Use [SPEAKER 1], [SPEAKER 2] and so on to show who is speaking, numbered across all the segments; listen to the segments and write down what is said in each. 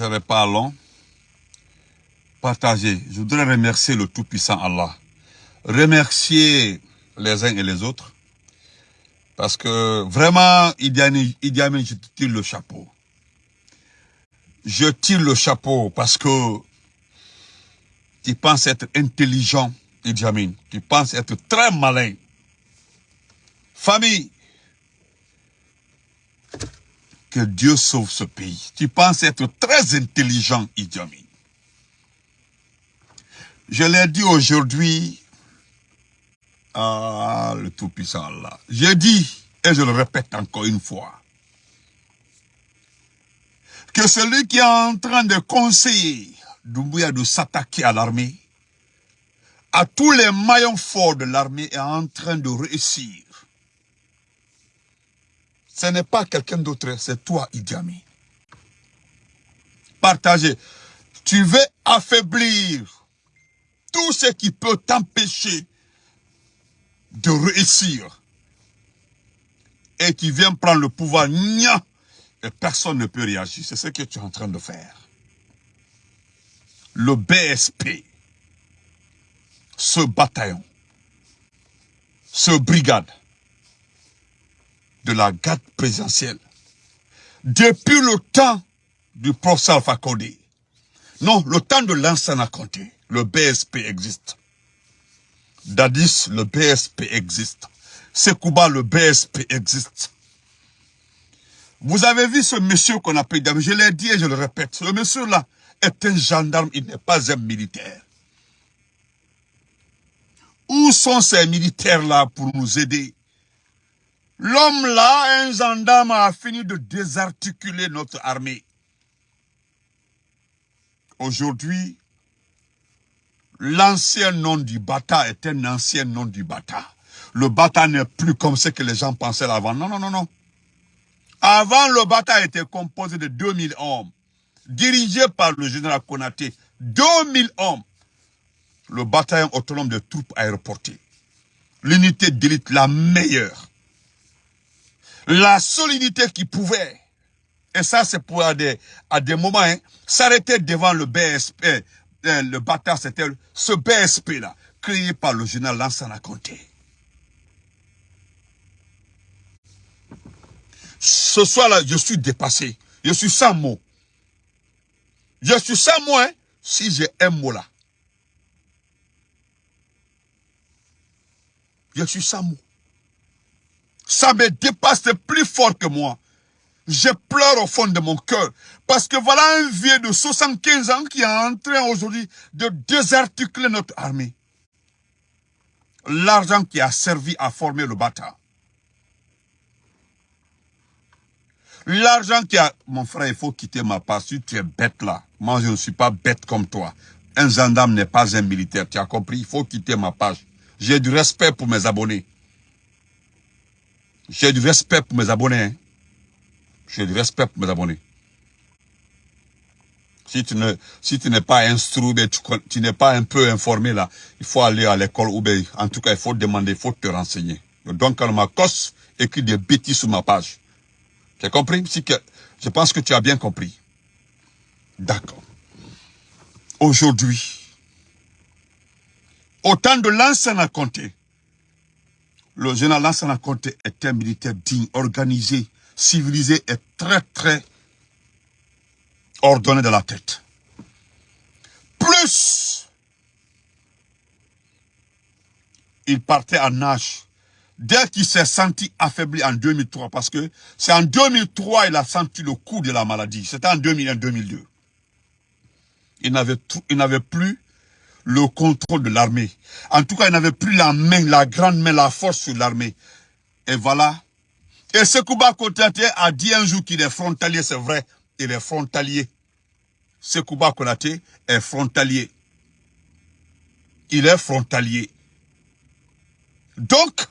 [SPEAKER 1] serai pas long. Partagez. Je voudrais remercier le Tout-Puissant Allah. Remercier les uns et les autres. Parce que vraiment, Idi Amin, Idi Amin, je tire le chapeau. Je tire le chapeau parce que tu penses être intelligent, Idi Amin. Tu penses être très malin. Famille, que Dieu sauve ce pays. Tu penses être très intelligent, Idi Amin. Je l'ai dit aujourd'hui à le Tout-Puissant Allah. J'ai dit, et je le répète encore une fois, que celui qui est en train de conseiller Doumbouya de s'attaquer à l'armée, à tous les maillons forts de l'armée est en train de réussir. Ce n'est pas quelqu'un d'autre, c'est toi, Idi Amin. Partagez. Tu veux affaiblir tout ce qui peut t'empêcher de réussir. Et tu viens prendre le pouvoir, nia, et personne ne peut réagir. C'est ce que tu es en train de faire. Le BSP, ce bataillon, ce brigade de la garde présidentielle, depuis le temps du professeur Alpha Condé, non, le temps de l'ancien compté, le BSP existe. Dadis, le BSP existe. Sekouba, le BSP existe. Vous avez vu ce monsieur qu'on appelle, je l'ai dit et je le répète, ce monsieur-là est un gendarme, il n'est pas un militaire. Où sont ces militaires-là pour nous aider? L'homme-là, un gendarme, a fini de désarticuler notre armée. Aujourd'hui, l'ancien nom du Bata est un ancien nom du Bata. Le Bata n'est plus comme ce que les gens pensaient avant. Non, non, non, non. Avant, le Bata était composé de 2000 hommes, dirigé par le général Konaté. 2000 hommes. Le bataillon autonome de troupes aéroportées. L'unité d'élite la meilleure. La solidité qui pouvait, et ça c'est pour à des, moments, hein, s'arrêter devant le BSP, euh, le bâtard, c'était ce BSP-là, créé par le général Lansana Conté. Ce soir-là, je suis dépassé. Je suis sans mots. Je suis sans mots, hein, si j'ai un mot là. Je suis sans mots. Ça me dépasse, plus fort que moi. Je pleure au fond de mon cœur. Parce que voilà un vieux de 75 ans qui est en train aujourd'hui de désarticuler notre armée. L'argent qui a servi à former le bâtard. L'argent qui a... Mon frère, il faut quitter ma part. Si tu es bête là, moi je ne suis pas bête comme toi. Un gendarme n'est pas un militaire, tu as compris? Il faut quitter ma page. J'ai du respect pour mes abonnés. J'ai du respect pour mes abonnés. Hein. J'ai du respect pour mes abonnés. Si tu ne, si tu n'es pas instruit, tu, tu n'es pas un peu informé là, il faut aller à l'école ou bien, en tout cas, il faut demander, il faut te renseigner. Donc, quand ma cosse écrit des bêtises sur ma page. Tu as compris? Si que, je pense que tu as bien compris. D'accord. Aujourd'hui, au temps de l'ancien compté, le général Lansana Conté est un militaire digne, organisé, civilisé et très très ordonné de la tête. Plus, il partait en nage dès qu'il s'est senti affaibli en 2003, parce que c'est en 2003 il a senti le coup de la maladie. C'était en 2001-2002. Il n'avait plus le contrôle de l'armée. En tout cas, il n'avait plus la main, la grande main, la force sur l'armée. Et voilà. Et Sekouba Konaté a dit un jour qu'il est frontalier, c'est vrai. Il est frontalier. Sekouba Konaté est frontalier. Il est frontalier. Donc,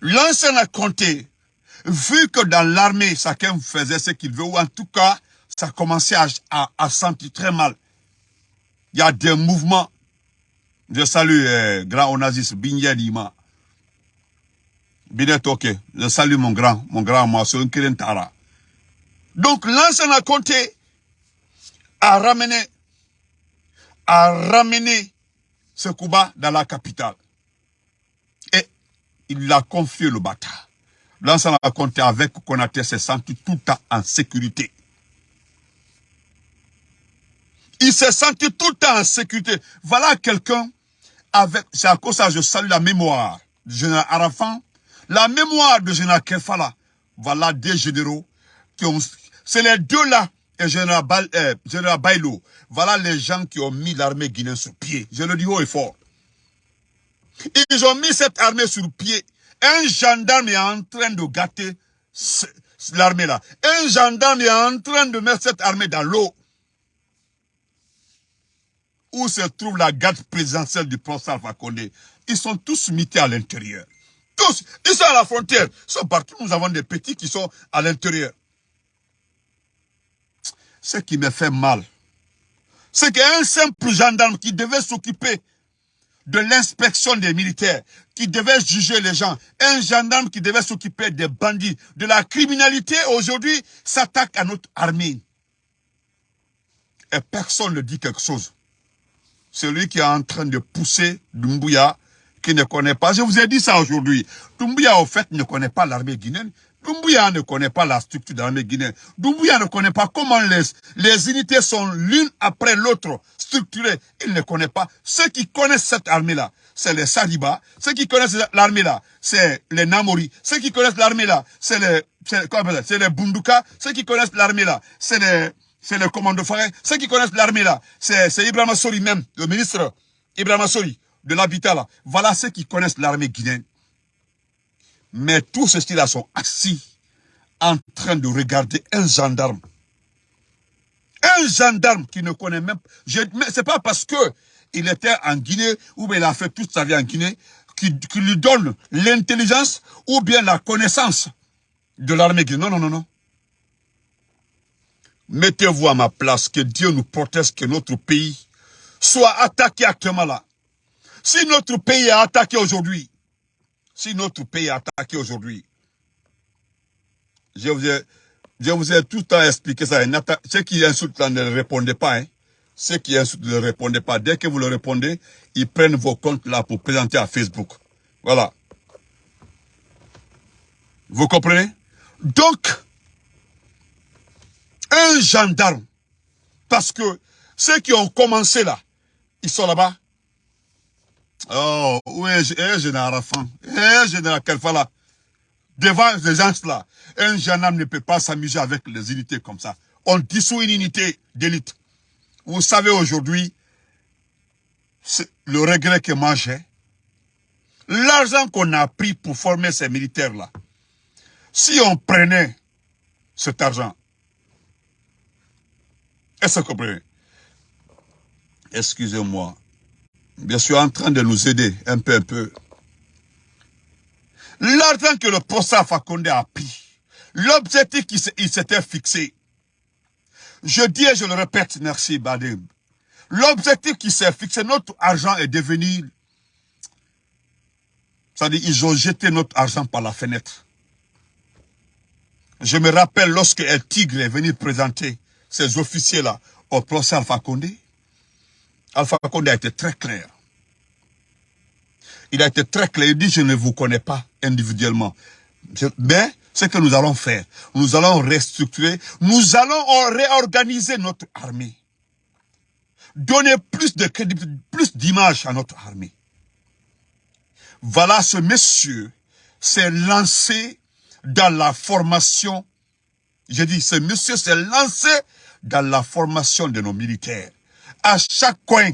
[SPEAKER 1] l'ancien a compté, vu que dans l'armée, chacun faisait ce qu'il veut, ou en tout cas, ça commençait à, à sentir très mal il y a des mouvements. Je salue eh, grand Onazis Binyadima. Binet ok. Je salue mon grand, mon grand moi, c'est un Tara. Donc l'ancien a compté. a ramené, a ramené ce Kuba dans la capitale. Et il a confié le bâtard. L'ensemble a compté avec Konaté s'est senti tout en sécurité. Il s'est senti tout le temps en sécurité. Voilà quelqu'un avec, c'est à cause ça je salue la mémoire du général Arafan, la mémoire de général Kefala. Voilà des généraux qui ont, c'est les deux là, et général, euh, général Bailo. Voilà les gens qui ont mis l'armée guinéenne sur pied. Je le dis haut et fort. Ils ont mis cette armée sur pied. Un gendarme est en train de gâter l'armée là. Un gendarme est en train de mettre cette armée dans l'eau. Où se trouve la garde présidentielle du professeur Alpha Ils sont tous mités à l'intérieur. Tous. Ils sont à la frontière. Ils sont partout. Nous avons des petits qui sont à l'intérieur. Ce qui me fait mal, c'est qu'un simple gendarme qui devait s'occuper de l'inspection des militaires, qui devait juger les gens, un gendarme qui devait s'occuper des bandits, de la criminalité, aujourd'hui, s'attaque à notre armée. Et personne ne dit quelque chose. Celui qui est en train de pousser Dumbuya, qui ne connaît pas, je vous ai dit ça aujourd'hui, Dumbuya, au fait, ne connaît pas l'armée guinéenne, Doumbouya ne connaît pas la structure de l'armée guinéenne. Doumbouya ne connaît pas comment les, les unités sont l'une après l'autre structurées. Il ne connaît pas. Ceux qui connaissent cette armée-là, c'est les Sariba. Ceux qui connaissent l'armée-là, c'est les Namori. Ceux qui connaissent l'armée-là, c'est les, c'est les Bunduka. Ceux qui connaissent l'armée-là, c'est les, c'est les commandos forêts. Ceux qui connaissent l'armée-là, c'est, c'est Ibrahim Sori même, le ministre Ibrahim Sori de l'habitat là. Voilà ceux qui connaissent l'armée guinéenne. Mais tous ceux-là sont assis en train de regarder un gendarme. Un gendarme qui ne connaît même. C'est pas parce que il était en Guinée ou bien il a fait toute sa vie en Guinée qui, lui donne l'intelligence ou bien la connaissance de l'armée guinéenne. Non, non, non, non. Mettez-vous à ma place, que Dieu nous protège, que notre pays soit attaqué actuellement là. Si notre pays est attaqué aujourd'hui, si notre pays est attaqué aujourd'hui, je vous ai, je vous ai tout le temps expliqué ça. Ceux qui insultent là ne répondez pas. Hein. Ceux qui insultent ne répondez pas. Dès que vous le répondez, ils prennent vos comptes là pour présenter à Facebook. Voilà. Vous comprenez? Donc, un gendarme, parce que ceux qui ont commencé là, ils sont là-bas, Oh, oui, un général Arafan, un général là, devant les gens là, un gendarme ne peut pas s'amuser avec les unités comme ça. On dissout une unité d'élite. Vous savez aujourd'hui, le regret que moi j'ai, l'argent qu'on a pris pour former ces militaires-là, si on prenait cet argent, est-ce que vous comprenez Excusez-moi, bien sûr en train de nous aider un peu, un peu. L'argent que le professeur Fakonde a pris, l'objectif qu'il s'était fixé, je dis et je le répète, merci Badim, l'objectif qui s'est fixé, notre argent est devenu, c'est-à-dire ils ont jeté notre argent par la fenêtre. Je me rappelle lorsque El Tigre est venu présenter ces officiers-là au professeur Alpha Alpha Condé a été très clair. Il a été très clair. Il dit, je ne vous connais pas individuellement. Mais ce que nous allons faire, nous allons restructurer, nous allons réorganiser notre armée. Donner plus de crédibilité, plus d'image à notre armée. Voilà, ce monsieur s'est lancé dans la formation. Je dis, ce monsieur s'est lancé dans la formation de nos militaires à chaque coin,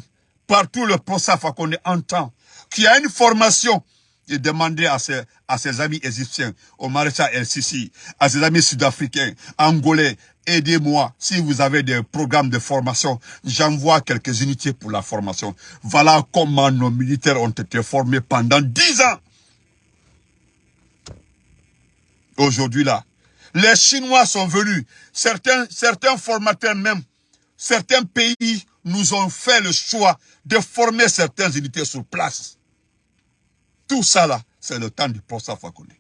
[SPEAKER 1] partout le PROSAF qu'on entend, qui a une formation, il demandait à ses, à ses amis égyptiens, au maréchal El Sisi, à ses amis sud-africains, angolais, aidez-moi, si vous avez des programmes de formation, j'envoie quelques unités pour la formation. Voilà comment nos militaires ont été formés pendant dix ans. Aujourd'hui là, les Chinois sont venus, certains, certains formateurs même, certains pays nous ont fait le choix de former certaines unités sur place. Tout ça là, c'est le temps du professeur Fakonde.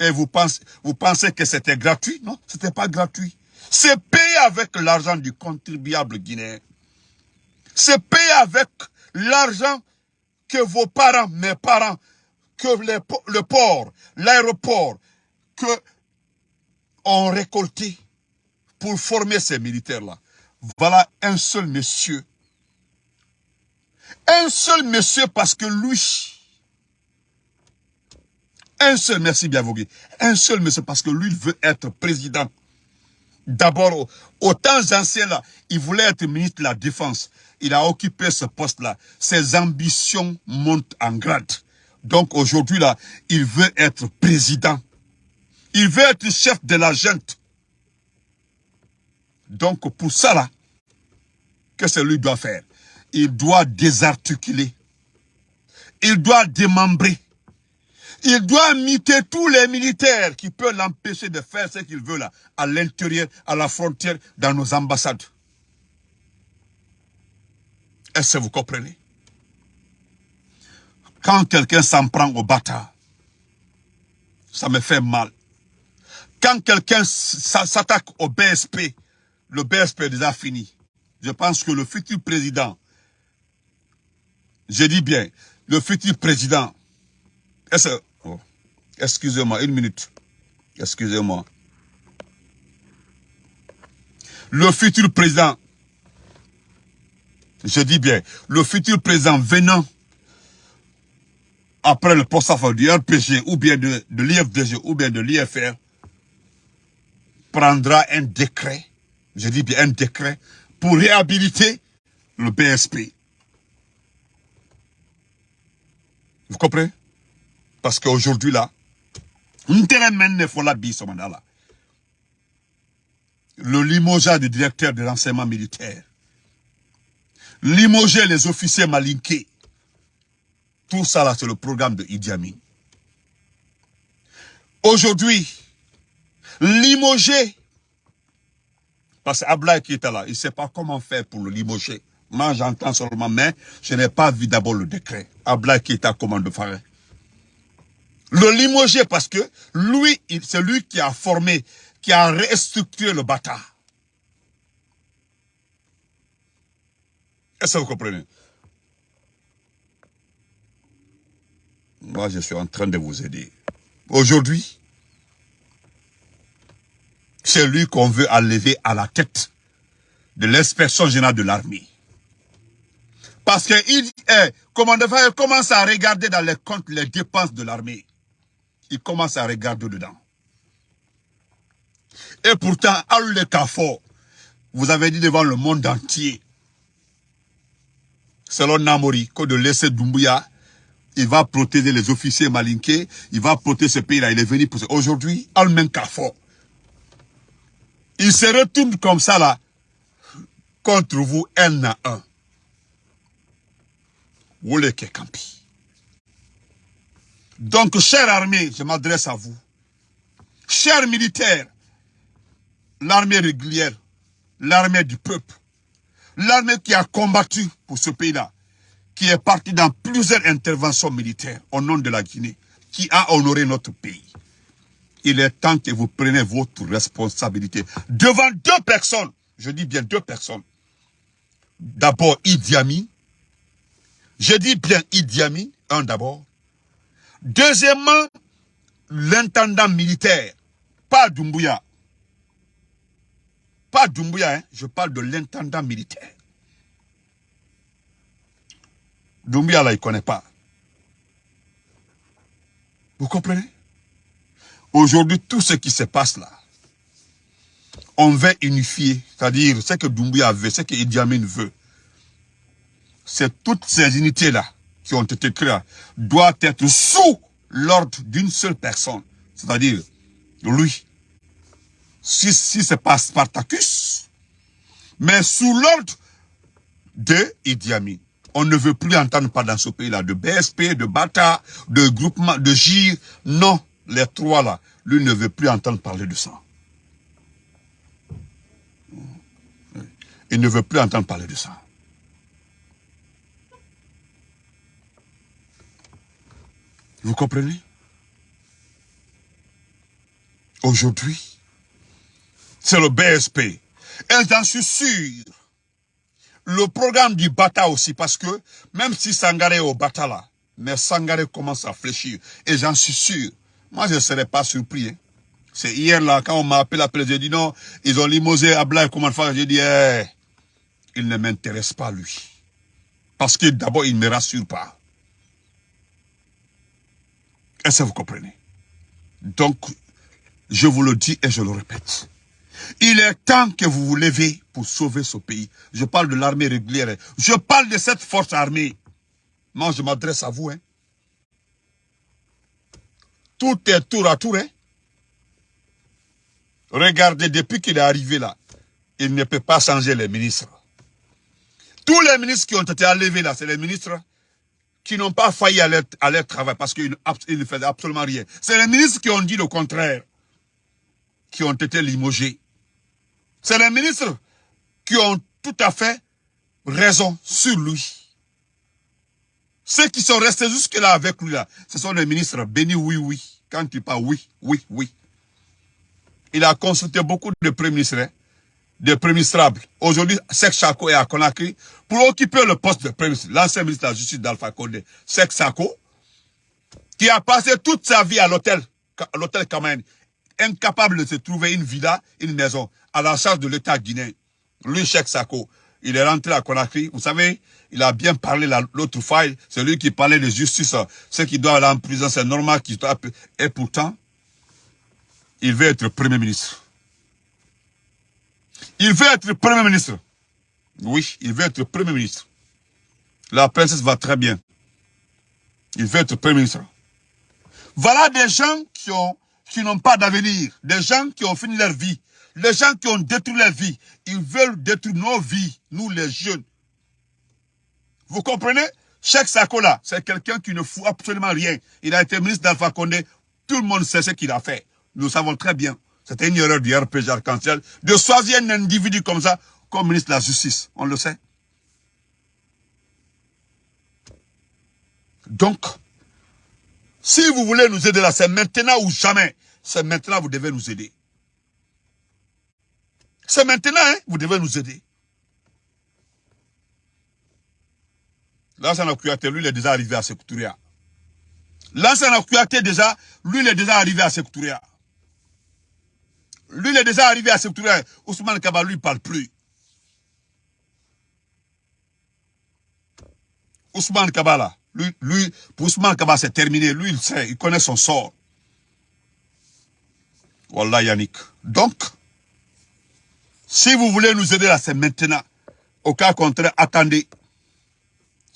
[SPEAKER 1] Et vous pensez, vous pensez que c'était gratuit? Non, c'était pas gratuit. C'est payé avec l'argent du contribuable guinéen. C'est payé avec l'argent que vos parents, mes parents, que le port, l'aéroport, que ont récolté pour former ces militaires-là. Voilà un seul monsieur. Un seul monsieur parce que lui, un seul, merci bien un seul monsieur parce que lui veut être président. D'abord, au temps anciens là, il voulait être ministre de la Défense. Il a occupé ce poste-là. Ses ambitions montent en grade. Donc aujourd'hui là, il veut être président. Il veut être chef de la gente. Donc pour ça là, que ce lui doit faire Il doit désarticuler. Il doit démembrer. Il doit imiter tous les militaires qui peuvent l'empêcher de faire ce qu'il veut là, à l'intérieur, à la frontière, dans nos ambassades. Est-ce que vous comprenez? Quand quelqu'un s'en prend au bâtard, ça me fait mal. Quand quelqu'un s'attaque au BSP, le BSP est déjà fini. Je pense que le futur président, je dis bien, le futur président, oh, excusez-moi, une minute, excusez-moi. Le futur président, je dis bien, le futur président venant après le poste du RPG ou bien de, de l'IFDG ou bien de l'IFR prendra un décret, je dis bien un décret, pour réhabiliter le BSP. Vous comprenez? Parce qu'aujourd'hui là, le limogeage du directeur de l'enseignement militaire, limoger les officiers malinqués, tout ça là c'est le programme de Idi Amin. Aujourd'hui, limoger. Parce qu'Ablaï qui était là, il ne sait pas comment faire pour le limoger. Moi, j'entends seulement, mais je n'ai pas vu d'abord le décret. Ablaï qui était à commande faire. Le limoger parce que lui, c'est lui qui a formé, qui a restructuré le bâtard. Est-ce que vous comprenez? Moi, je suis en train de vous aider. Aujourd'hui, c'est lui qu'on veut enlever à la tête de l'inspection générale de l'armée. Parce qu'il est, il commence à regarder dans les comptes les dépenses de l'armée. Il commence à regarder dedans. Et pourtant, à le vous avez dit devant le monde entier, selon Namori, que de laisser Doumbouya, il va protéger les officiers malinqués, il va protéger ce pays-là, il est venu pour ça. Aujourd'hui, Almen CAFO, il se retourne comme ça là, contre vous, un à un. Donc, chère armée, je m'adresse à vous. Chers militaires, l'armée régulière, l'armée du peuple, l'armée qui a combattu pour ce pays-là, qui est parti dans plusieurs interventions militaires au nom de la Guinée, qui a honoré notre pays il est temps que vous preniez votre responsabilité devant deux personnes. Je dis bien deux personnes. D'abord Idi Amin. Je dis bien Idi Amin, un d'abord. Deuxièmement, l'intendant militaire, pas Doumbouya. Pas Doumbouya, hein. je parle de l'intendant militaire. Doumbouya, là, il ne connaît pas. Vous comprenez? Aujourd'hui, tout ce qui se passe là, on veut unifier, c'est-à-dire ce que Doumbouya veut, ce que Idi Amin veut. C'est toutes ces unités-là qui ont été créées, doivent être sous l'ordre d'une seule personne, c'est-à-dire lui. Si, si c'est pas Spartacus, mais sous l'ordre de Idi Amin. On ne veut plus entendre pas dans ce pays-là de BSP, de Bata, de groupement, de GIR. Non, les trois là, lui ne veut plus entendre parler de ça. Il ne veut plus entendre parler de ça. Vous comprenez? Aujourd'hui, c'est le BSP. Et j'en suis sûr, le programme du Bata aussi, parce que même si Sangaré est au Bata là, mais Sangaré commence à fléchir. Et j'en suis sûr, moi je ne serais pas surpris. Hein. C'est hier là, quand on m'a appelé, appelé j'ai dit non, ils ont limosé Ablaï, comment faire? J'ai dit, eh, il ne m'intéresse pas lui. Parce que d'abord, il ne me rassure pas. Est-ce que vous comprenez? Donc, je vous le dis et je le répète. Il est temps que vous vous levez pour sauver ce pays. Je parle de l'armée régulière. Je parle de cette force armée. Moi, je m'adresse à vous. Hein. Tout est tour à tour. Hein. Regardez, depuis qu'il est arrivé là, il ne peut pas changer les ministres. Tous les ministres qui ont été enlevés là, c'est les ministres qui n'ont pas failli à leur, travail parce qu'ils ne faisaient absolument rien. C'est les ministres qui ont dit le contraire, qui ont été limogés. C'est les ministres qui ont tout à fait raison sur lui. Ceux qui sont restés jusque-là avec lui, là, ce sont les ministres bénis, oui, oui. Quand tu parles oui, oui, oui. Il a consulté beaucoup de premiers ministres, hein, de premiers. Aujourd'hui, Sek Chako est à Conakry pour occuper le poste de premier ministre. L'ancien ministre de la Justice d'Alpha Condé, Sek Chako, qui a passé toute sa vie à l'hôtel, l'hôtel incapable de se trouver une villa, une maison, à la charge de l'État guinéen. Lui, Cheikh Sako, il est rentré à Conakry. Vous savez, il a bien parlé l'autre fois. C'est lui qui parlait de justice. Ceux qui doivent aller en prison, c'est normal qu'il soit... Et pourtant, il veut être Premier ministre. Il veut être Premier ministre. Oui, il veut être Premier ministre. La princesse va très bien. Il veut être Premier ministre. Voilà des gens qui qui n'ont pas d'avenir, des gens qui ont fini leur vie, les gens qui ont détruit leur vie, ils veulent détruire nos vies, nous les jeunes. Vous comprenez? Cheikh Sakola, c'est quelqu'un qui ne fout absolument rien. Il a été ministre d'Alpha Condé, tout le monde sait ce qu'il a fait. Nous savons très bien. C'était une erreur du RPG Arc-en-Ciel de choisir un individu comme ça comme ministre de la Justice. On le sait. Donc, si vous voulez nous aider là, c'est maintenant ou jamais. C'est maintenant vous devez nous aider. C'est maintenant, hein, vous devez nous aider. L'ancien Kouyaté, lui, il est déjà arrivé à Sekouturia. L'ancien Kouyaté, déjà, lui, il est déjà arrivé à Sekouturia. Lui, il est déjà arrivé à Sekouturia. Ousmane Kaba, lui, il ne parle plus. Ousmane Kaba, là, lui, lui, pour Ousmane Kaba, c'est terminé. Lui, il sait, il connaît son sort. Voilà Yannick. Donc, si vous voulez nous aider là, c'est maintenant. Au cas contraire, attendez.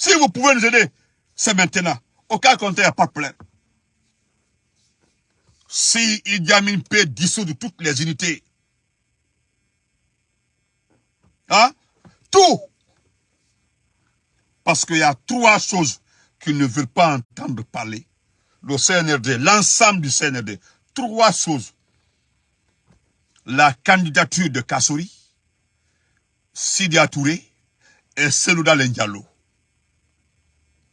[SPEAKER 1] Si vous pouvez nous aider, c'est maintenant. Au cas contraire, pas de problème. Si Idi Amin peut dissoudre toutes les unités, hein, tout, parce qu'il y a trois choses qu'ils ne veulent pas entendre parler. Le CNRD, l'ensemble du CNRD. Trois choses. La candidature de Kassouri, Sidia Touré et Selouda Lendialo.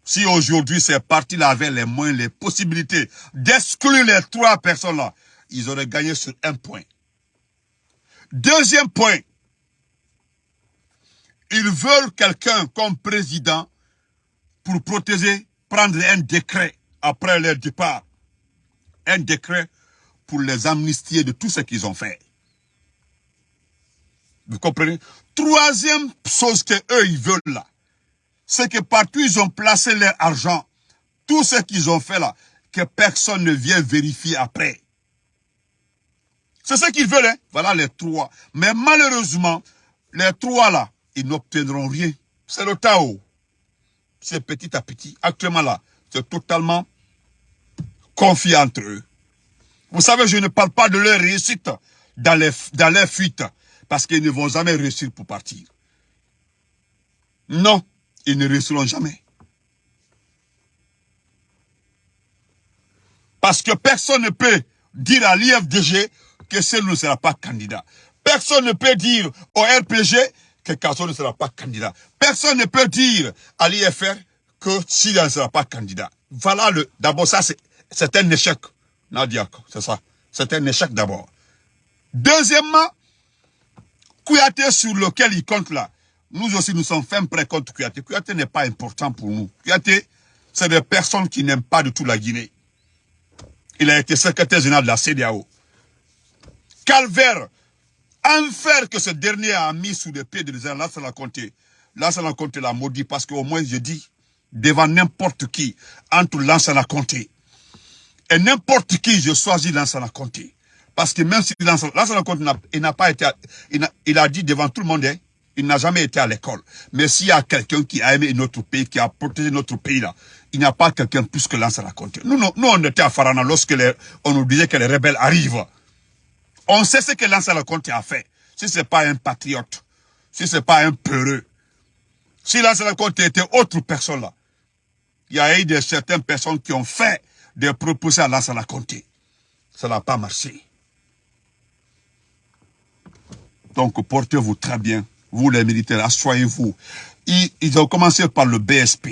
[SPEAKER 1] Si aujourd'hui ces partis-là avaient les moyens, les possibilités d'exclure les trois personnes-là, ils auraient gagné sur un point. Deuxième point, ils veulent quelqu'un comme président pour protéger, prendre un décret après leur départ. Un décret pour les amnistier de tout ce qu'ils ont fait. Vous comprenez? Troisième chose que eux ils veulent là, c'est que partout ils ont placé leur argent, tout ce qu'ils ont fait là, que personne ne vient vérifier après. C'est ce qu'ils veulent, hein? Voilà les trois. Mais malheureusement, les trois là, ils n'obtiendront rien. C'est le Tao c'est petit à petit. Actuellement là, c'est totalement confié entre eux. Vous savez, je ne parle pas de leur réussite dans leur fuite, parce qu'ils ne vont jamais réussir pour partir. Non, ils ne réussiront jamais. Parce que personne ne peut dire à l'IFDG que ce ne sera pas candidat. Personne ne peut dire au RPG que Kasso ne sera pas candidat. Personne ne peut dire à l'IFR que s'il ne sera pas candidat. Voilà le, d'abord ça c'est un échec, Nadia, c'est ça. C'est un échec d'abord. Deuxièmement, Kouyaté sur lequel il compte là, nous aussi nous sommes fermes prêts contre Kouyaté. Kouyaté n'est pas important pour nous. Kouyaté, c'est des personnes qui n'aiment pas du tout la Guinée. Il a été secrétaire général de la CDAO. Calvaire, enfer que ce dernier a mis sous les pieds de gens, là ça l'a compté. L'a maudit parce qu'au moins je dis, devant n'importe qui, entre Lansana Conté et n'importe qui, je choisis Lansana Conté. Parce que même si Lansana Conté n'a pas été, il a, dit devant tout le monde, hein, il n'a jamais été à l'école. Mais s'il y a quelqu'un qui a aimé notre pays, qui a protégé notre pays là, il n'y a pas quelqu'un plus que Lansana Conté. Nous, nous, nous, on était à Farana lorsque on nous disait que les rebelles arrivent. On sait ce que Lansana Conté a fait. Si ce n'est pas un patriote, si ce n'est pas un peureux, si Lansana Conté était autre personne là, il y a eu de certaines personnes qui ont fait des propositions à Lansana Conté. Ça n'a pas marché. Donc, portez-vous très bien. Vous, les militaires, assoyez-vous. Ils, ont commencé par le BSP.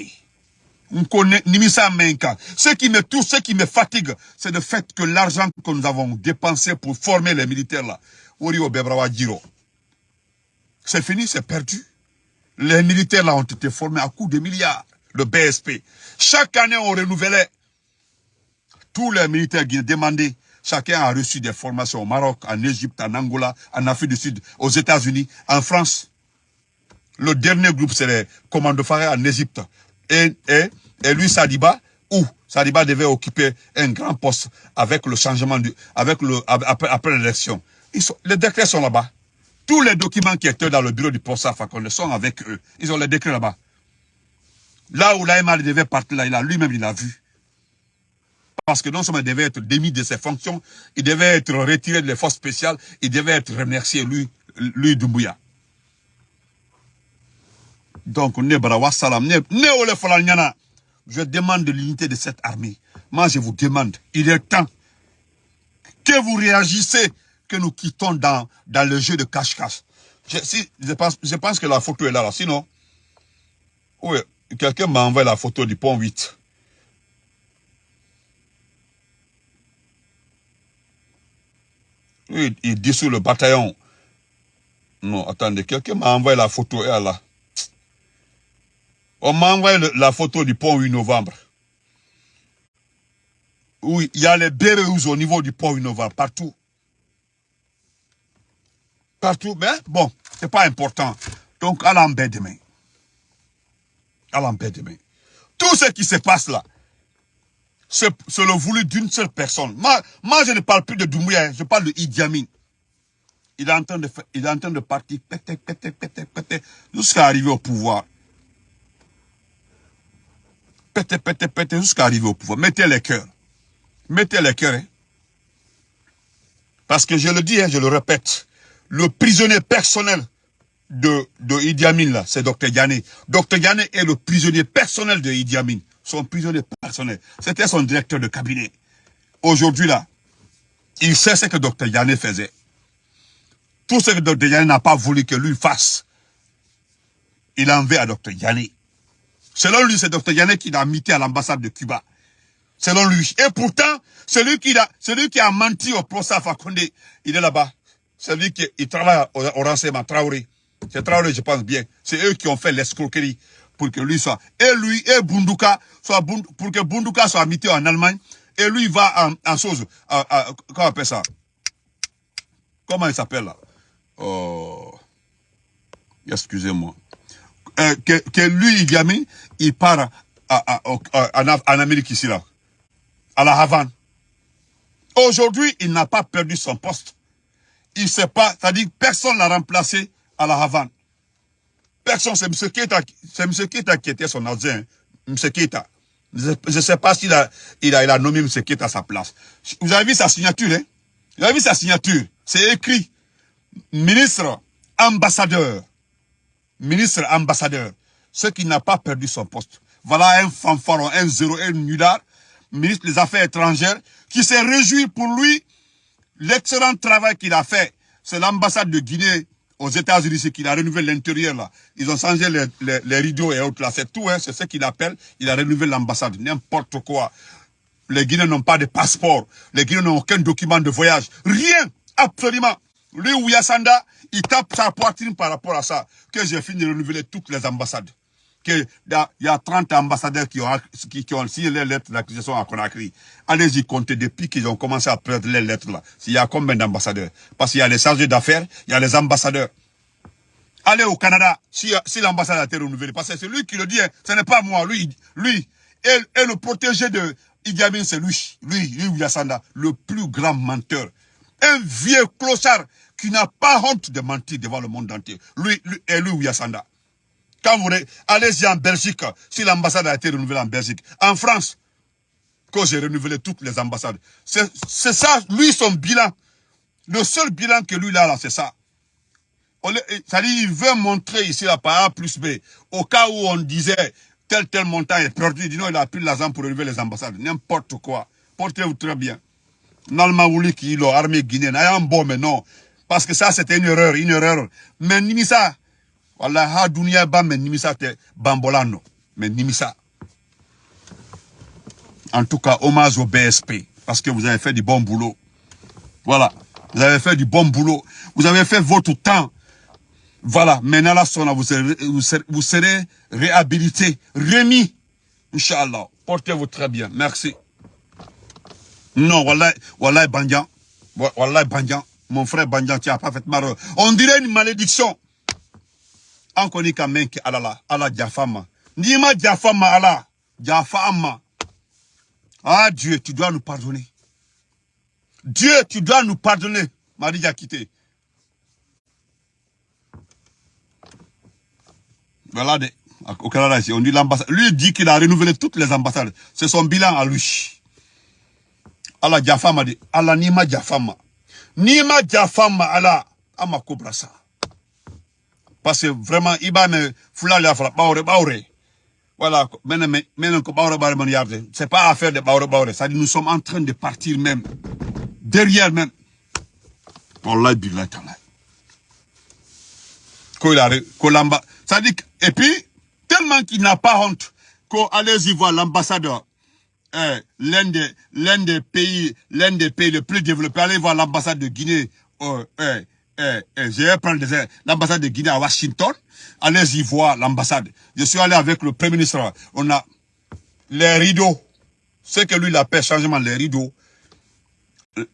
[SPEAKER 1] On connaît Nimisa Menka. Ce qui me touche, ce qui me fatigue, c'est le fait que l'argent que nous avons dépensé pour former les militaires là, c'est fini, c'est perdu. Les militaires là ont été formés à coups de milliards le BSP. Chaque année, on renouvelait. Tous les militaires qui demandaient, chacun a reçu des formations au Maroc, en Égypte, en Angola, en Afrique du Sud, aux États-Unis, en France. Le dernier groupe, c'est les commandos Faré en Égypte. Et, lui, Sadiba, où Sadiba devait occuper un grand poste avec le changement, du, avec le, après, l'élection. Les décrets sont là-bas. Tous les documents qui étaient dans le bureau du poste Fakonde sont avec eux. Ils ont les décrets là-bas. Là où l'AMA devait partir, là, lui-même, il a vu. Parce que non seulement il devait être démis de ses fonctions, il devait être retiré des forces spéciales, il devait être remercié, lui, lui Doumbouya. Donc, je demande l'unité de cette armée. Moi, je vous demande, il est temps que vous réagissez, que nous quittons dans, le jeu de cache-cache. Je, pense, que la photo est là, là. sinon, oui, quelqu'un m'a envoyé la photo du pont 8. Oui, il dissout le bataillon. Non, attendez, quelqu'un m'a envoyé la photo, elle là. On m'a envoyé la photo du pont 8 novembre. Oui, il y a les Béréous au niveau du pont 8 novembre, partout. Partout, mais bon, c'est pas important. Donc, à l'embête demain à l'empêchement. Tout ce qui se passe là, c'est le voulu d'une seule personne. Moi, je ne parle plus de Doumbouya, hein. je parle de Idi Amin. Il est en train de, il est de partir, pété, pété, pété, pété, jusqu'à arriver au pouvoir. Pété, pété, pété, jusqu'à arriver au pouvoir. Mettez les cœurs. Mettez les cœurs. Hein. Parce que je le dis, hein, je le répète, le prisonnier personnel de, de Idi Amin, c'est Dr Yanné. Dr Yanné est le prisonnier personnel de Idi Amin. Son prisonnier personnel. C'était son directeur de cabinet. Aujourd'hui, là, il sait ce que Dr Yanné faisait. Tout ce que Dr Yanné n'a pas voulu que lui fasse, il en veut à Dr Yanné. Selon lui, c'est Dr Yanné qui l'a mité à l'ambassade de Cuba. Selon lui. Et pourtant, celui qui a, a menti au procès Fakonde, il est là-bas. Celui qui il travaille au, au renseignement, Traoré. C'est Traoré, je pense bien. C'est eux qui ont fait l'escroquerie pour que lui soit... Et lui et Bunduka, soit, pour que Bunduka soit mité en Allemagne. Et lui va en, chose... comment on appelle ça? Comment il s'appelle là? Oh, Excusez-moi. Euh, que, que, lui, Idi il part à, en, Amérique ici, là. À la Havane. Aujourd'hui, il n'a pas perdu son poste. Il ne sait pas, c'est-à-dire personne l'a remplacé à la Havane. Personne, c'est M. Keita, c'est M. Qui était son adjoint. M. Keita. Je ne sais pas s'il a, il a, il a nommé M. Keita à sa place. Vous avez vu sa signature, hein? Vous avez vu sa signature? C'est écrit ministre, ambassadeur. Ministre, ambassadeur. Ce qui n'a pas perdu son poste. Voilà un fanfaron, un zéro, un nulard, ministre des Affaires étrangères, qui s'est réjoui pour lui l'excellent travail qu'il a fait. C'est l'ambassade de Guinée aux États-Unis, c'est qu'il a renouvelé l'intérieur là. Ils ont changé les, rideaux et autres là. C'est tout, hein. C'est ce qu'il appelle. Il a renouvelé l'ambassade. N'importe quoi. Les Guinéens n'ont pas de passeport. Les Guinéens n'ont aucun document de voyage. Rien. Absolument. Lui, Ouyasanda, il tape sa poitrine par rapport à ça, que j'ai fini de renouveler toutes les ambassades. Il y a 30 ambassadeurs qui ont, qui, ont signé les lettres d'accusation à Conakry. Allez-y compter depuis qu'ils ont commencé à perdre les lettres là. Il y a combien d'ambassadeurs? Parce qu'il y a les chargés d'affaires, il y a les ambassadeurs. Allez au Canada, si, si l'ambassade a été renouvelée. Parce que c'est lui qui le dit, hein. ce n'est pas moi. Lui, lui et, le protégé de Idi Amin, c'est lui. Lui, lui, Yassanda, le plus grand menteur. Un vieux clochard qui n'a pas honte de mentir devant le monde entier. Lui, lui et lui, Yassanda. Quand vous allez-y en Belgique, si l'ambassade a été renouvelée en Belgique, en France, que j'ai renouvelé toutes les ambassades. C'est ça, lui, son bilan. Le seul bilan que lui, là, là c'est ça. C'est-à-dire, il veut montrer ici, là, par A plus B, au cas où on disait, tel, tel montant est perdu, il dit non, il a pris l'argent pour renouveler les ambassades. N'importe quoi. Portez-vous très bien. Nalmaouli qui l'armée guinéenne, un bon, mais non. Parce que ça, c'était une erreur, une erreur. Mais Nimisa, voilà, ha dunia ba, mais Nimisa, te bambolano. Mais Nimisa. En tout cas, hommage au BSP. Parce que vous avez fait du bon boulot. Voilà. Vous avez fait du bon boulot. Vous avez fait votre temps. Voilà. Maintenant, là, vous serez, vous serez, vous serez réhabilité, remis. Inch'Allah. Portez-vous très bien. Merci. Non, voilà, voilà, Bandian. Voilà, Bandian. Mon frère Bandian, tu as parfaitement On dirait une malédiction. On connaît quand même que Allah, Allah Jafama. Nima Jafama Allah. Jafama. Ah Dieu, tu dois nous pardonner. Dieu, tu dois nous pardonner. Marie a quitté. Voilà, au Canada on dit l'ambassade. Lui dit qu'il a renouvelé toutes les ambassades. C'est son bilan à lui. Allah Jafama dit, Allah Nima Jafama. Nima Jafama Allah, Ama Kobrasa. Parce que vraiment, il va me fouler la baure, baure. Voilà, maintenant, maintenant, baure, baure, c'est pas affaire de baure, baure. Ça dit, nous sommes en train de partir même. Derrière même. Allah billah ta'ala. Kolamba. Ça dit, et puis, tellement qu'il n'a pas honte, qu'allez-y voir l'ambassadeur eh, l'un des, des, pays, l'un des pays les plus développés. Allez voir l'ambassade de Guinée. Oh, eh, eh, eh, je vais prendre l'ambassade de Guinée à Washington. Allez y voir l'ambassade. Je suis allé avec le Premier ministre. On a les rideaux. Ce que lui, il appelle changement, les rideaux.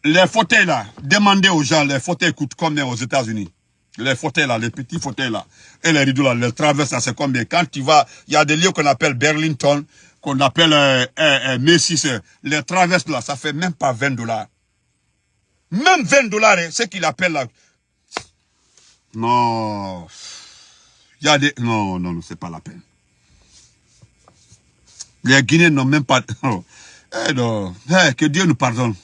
[SPEAKER 1] Les fauteuils là, demandez aux gens, les fauteuils coûtent combien aux États-Unis? Les fauteuils là, les petits fauteuils là, et les rideaux là, les traverses là, c'est combien? Quand tu vas, il y a des lieux qu'on appelle Burlington, qu'on appelle euh, euh, euh, les traverses là, ça fait même pas 20 dollars. Même 20 dollars, hein, ce qu'il appelle là. Non. Il y a des... Non, non, non, c'est pas la peine. Les Guinéens n'ont même pas... Oh. Eh non. Eh, que Dieu nous pardonne.